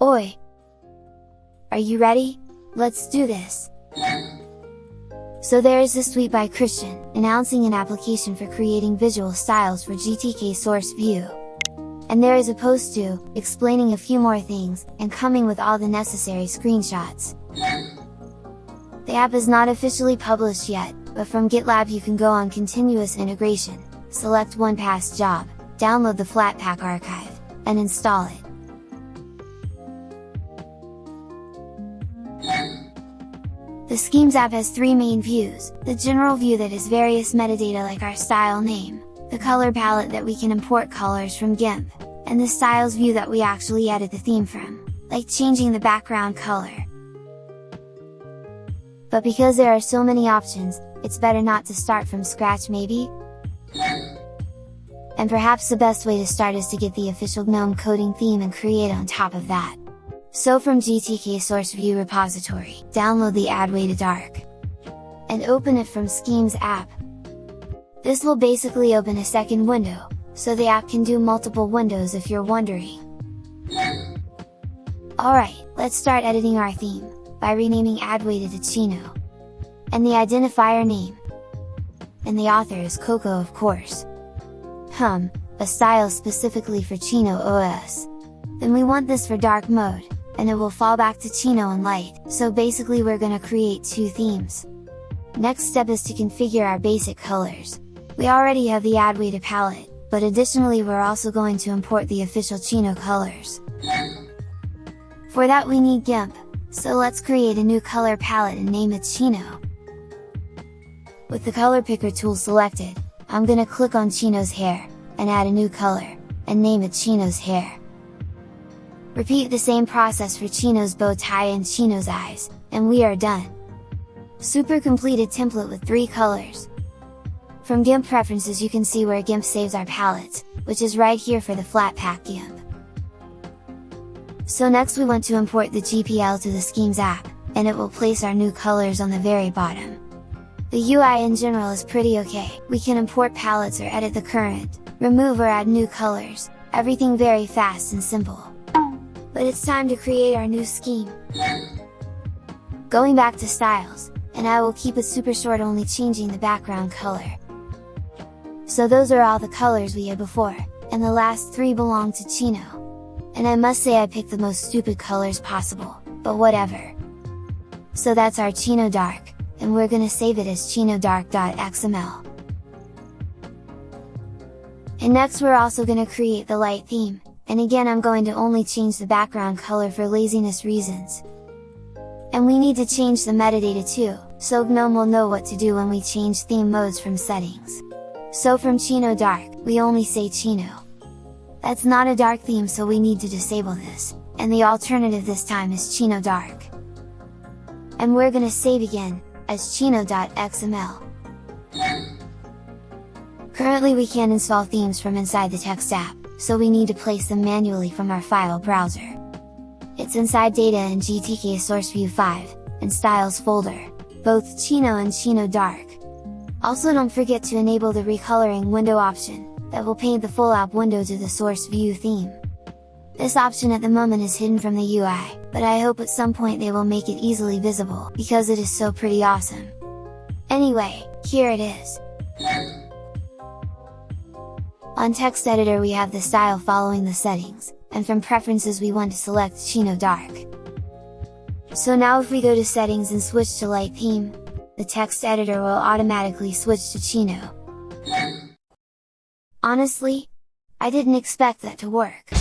Oi! Are you ready? Let's do this! So there is this tweet by Christian, announcing an application for creating visual styles for GTK Source View. And there is a post too, explaining a few more things, and coming with all the necessary screenshots. The app is not officially published yet, but from GitLab you can go on continuous integration, select one past job, download the Flatpak archive, and install it. The Schemes app has three main views, the general view that has various metadata like our style name, the color palette that we can import colors from GIMP, and the styles view that we actually edit the theme from, like changing the background color. But because there are so many options, it's better not to start from scratch maybe? And perhaps the best way to start is to get the official GNOME coding theme and create on top of that. So from GTK Source View repository, download the Adwaita Dark. And open it from Schemes app. This will basically open a second window, so the app can do multiple windows if you're wondering. Alright, let's start editing our theme, by renaming Adwaita to Chino. And the identifier name. And the author is Coco of course. Hum, a style specifically for Chino OS. Then we want this for dark mode, and it will fall back to Chino and light, so basically we're gonna create two themes. Next step is to configure our basic colors. We already have the Adwaita palette, but additionally we're also going to import the official Chino colors. For that we need GIMP, so let's create a new color palette and name it Chino. With the color picker tool selected, I'm gonna click on Chino's hair, and add a new color, and name it Chino's hair. Repeat the same process for Chino's bow tie and Chino's eyes, and we are done! Super completed template with 3 colors! From GIMP preferences you can see where GIMP saves our palettes, which is right here for the Flatpak GIMP. So next we want to import the GPL to the Schemes app, and it will place our new colors on the very bottom. The UI in general is pretty okay, we can import palettes or edit the current, remove or add new colors, everything very fast and simple but it's time to create our new scheme! Going back to styles, and I will keep it super short only changing the background color. So those are all the colors we had before, and the last three belong to Chino. And I must say I picked the most stupid colors possible, but whatever. So that's our Chino Dark, and we're gonna save it as chinodark.xml. And next we're also gonna create the light theme, and again I'm going to only change the background color for laziness reasons. And we need to change the metadata too, so GNOME will know what to do when we change theme modes from settings. So from Chino Dark, we only say Chino. That's not a dark theme so we need to disable this, and the alternative this time is Chino Dark. And we're gonna save again, as chino.xml. Currently we can't install themes from inside the text app, so we need to place them manually from our file browser. It's inside Data and GTK Source View 5, and Styles folder, both Chino and Chino Dark. Also don't forget to enable the recoloring window option, that will paint the full app window to the source view theme. This option at the moment is hidden from the UI, but I hope at some point they will make it easily visible, because it is so pretty awesome. Anyway, here it is! On text editor we have the style following the settings, and from preferences we want to select Chino Dark. So now if we go to settings and switch to light theme, the text editor will automatically switch to Chino. Honestly, I didn't expect that to work.